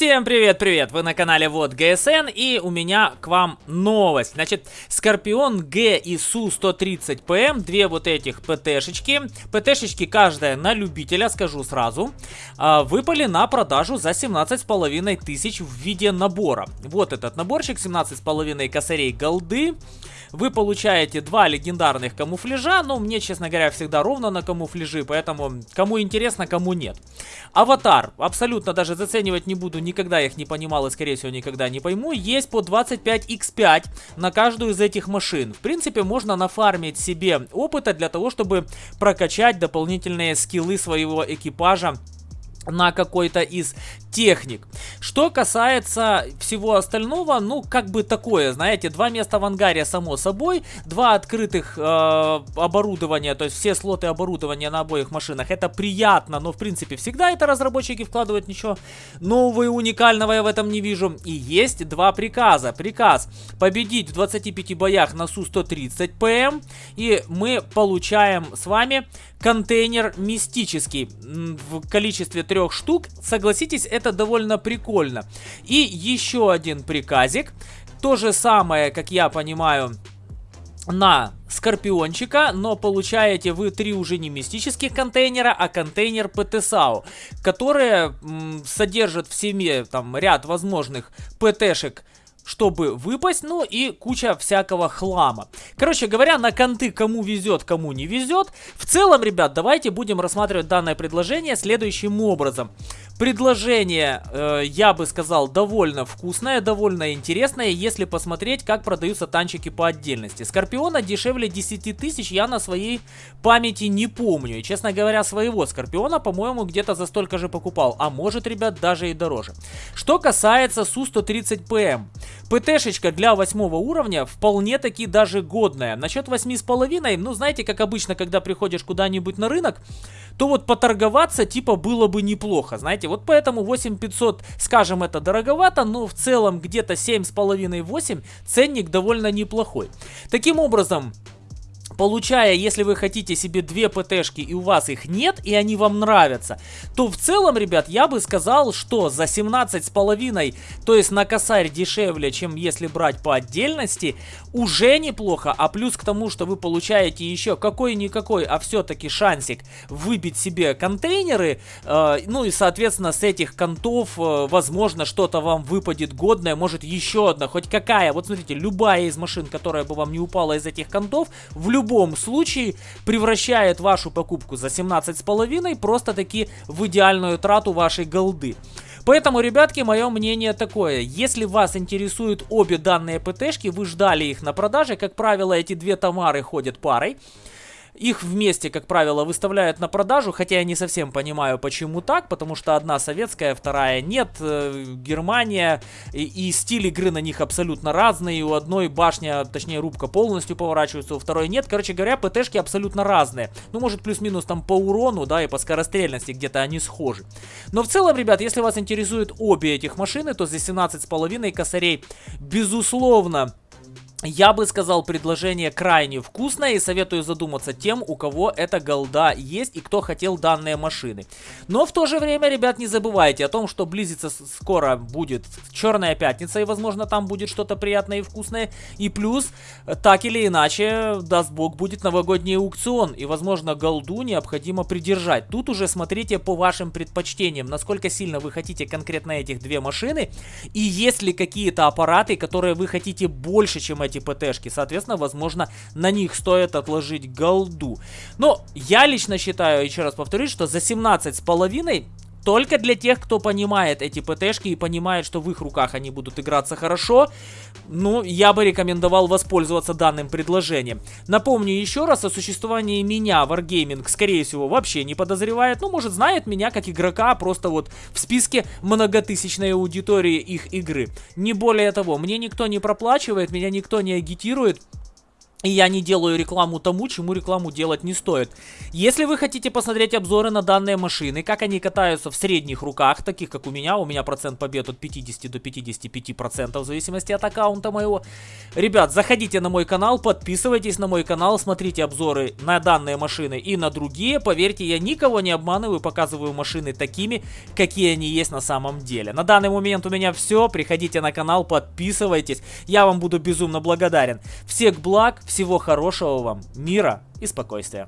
Всем привет-привет! Вы на канале Вот ГСН и у меня к вам новость. Значит, Скорпион Г и Су-130ПМ, две вот этих ПТшечки, ПТшечки каждая на любителя, скажу сразу, а, выпали на продажу за 17,5 тысяч в виде набора. Вот этот наборчик, 17,5 косарей голды. Вы получаете два легендарных камуфляжа, но мне, честно говоря, всегда ровно на камуфляжи, поэтому кому интересно, кому нет. Аватар, абсолютно даже заценивать не буду, никогда их не понимал и, скорее всего, никогда не пойму. Есть по 25x5 на каждую из этих машин. В принципе, можно нафармить себе опыта для того, чтобы прокачать дополнительные скиллы своего экипажа на какой-то из техник. Что касается всего остального, ну, как бы такое, знаете, два места в ангаре, само собой, два открытых э, оборудования, то есть все слоты оборудования на обоих машинах, это приятно, но, в принципе, всегда это разработчики вкладывают, ничего нового и уникального я в этом не вижу. И есть два приказа. Приказ победить в 25 боях на Су-130 ПМ, и мы получаем с вами контейнер мистический в количестве трех штук. Согласитесь, это довольно прикольно. И еще один приказик. То же самое, как я понимаю, на Скорпиончика, но получаете вы три уже не мистических контейнера, а контейнер ПТСАУ, которые содержат в себе там ряд возможных ПТшек чтобы выпасть, ну и куча всякого хлама. Короче говоря, на конты кому везет, кому не везет. В целом, ребят, давайте будем рассматривать данное предложение следующим образом. Предложение, э, я бы сказал, довольно вкусное, довольно интересное, если посмотреть, как продаются танчики по отдельности. Скорпиона дешевле 10 тысяч я на своей памяти не помню. И, честно говоря, своего Скорпиона, по-моему, где-то за столько же покупал. А может, ребят, даже и дороже. Что касается Су-130ПМ. ПТшечка для 8 уровня вполне таки даже годная. Насчет 8,5, ну, знаете, как обычно, когда приходишь куда-нибудь на рынок, то вот поторговаться типа было бы неплохо, знаете, вот поэтому 8500, скажем, это дороговато, но в целом где-то 7,5-8 ценник довольно неплохой. Таким образом, Получая, если вы хотите себе две ПТшки и у вас их нет, и они вам нравятся, то в целом, ребят, я бы сказал, что за 17,5, то есть на косарь дешевле, чем если брать по отдельности, уже неплохо. А плюс к тому, что вы получаете еще какой-никакой, а все-таки шансик выбить себе контейнеры, э, ну и, соответственно, с этих контов, э, возможно, что-то вам выпадет годное, может еще одна, хоть какая. Вот смотрите, любая из машин, которая бы вам не упала из этих контов, в любом любом случае превращает вашу покупку за 17,5 просто-таки в идеальную трату вашей голды. Поэтому, ребятки, мое мнение такое. Если вас интересуют обе данные ПТшки, вы ждали их на продаже, как правило, эти две Тамары ходят парой. Их вместе, как правило, выставляют на продажу, хотя я не совсем понимаю, почему так, потому что одна советская, вторая нет. Э, Германия и, и стиль игры на них абсолютно разные. У одной башня, точнее рубка полностью поворачивается, у второй нет. Короче говоря, ПТшки абсолютно разные. Ну, может, плюс-минус там по урону, да, и по скорострельности где-то они схожи. Но в целом, ребят, если вас интересуют обе этих машины, то за 17,5 косарей, безусловно, я бы сказал, предложение крайне вкусное и советую задуматься тем, у кого эта голда есть и кто хотел данные машины. Но в то же время, ребят, не забывайте о том, что близится скоро будет Черная Пятница и, возможно, там будет что-то приятное и вкусное. И плюс, так или иначе, даст бог, будет новогодний аукцион и, возможно, голду необходимо придержать. Тут уже смотрите по вашим предпочтениям, насколько сильно вы хотите конкретно этих две машины и есть ли какие-то аппараты, которые вы хотите больше, чем эти эти ПТшки. Соответственно, возможно, на них стоит отложить голду. Но я лично считаю, еще раз повторюсь, что за 17 с половиной только для тех, кто понимает эти ПТшки и понимает, что в их руках они будут играться хорошо, ну, я бы рекомендовал воспользоваться данным предложением. Напомню еще раз, о существовании меня Wargaming, скорее всего, вообще не подозревает. Ну, может, знает меня как игрока, просто вот в списке многотысячной аудитории их игры. Не более того, мне никто не проплачивает, меня никто не агитирует. И я не делаю рекламу тому, чему рекламу делать не стоит. Если вы хотите посмотреть обзоры на данные машины, как они катаются в средних руках, таких как у меня, у меня процент побед от 50 до 55 процентов в зависимости от аккаунта моего. Ребят, заходите на мой канал, подписывайтесь на мой канал, смотрите обзоры на данные машины и на другие. Поверьте, я никого не обманываю, показываю машины такими, какие они есть на самом деле. На данный момент у меня все, приходите на канал, подписывайтесь, я вам буду безумно благодарен. Всех благ, всего хорошего вам, мира и спокойствия.